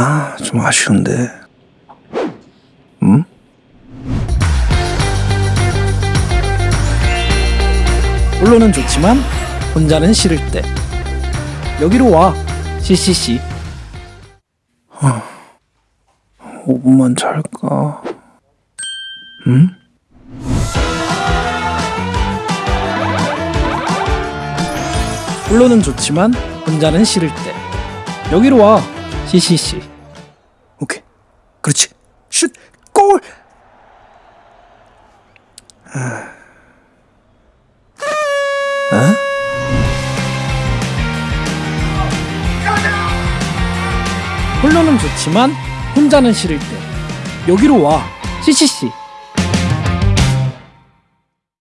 아, 좀 아쉬운데. 음? 홀로는 좋지만 혼자는 싫을 때 여기로 와 CCC 5분만 잘까? 음? 홀로는 좋지만 혼자는 싫을 때 여기로 와 CCC 오케이. 그렇지. 슛! 골! 아. 어? 홀로는 좋지만 혼자는 싫을 때 여기로 와 CCC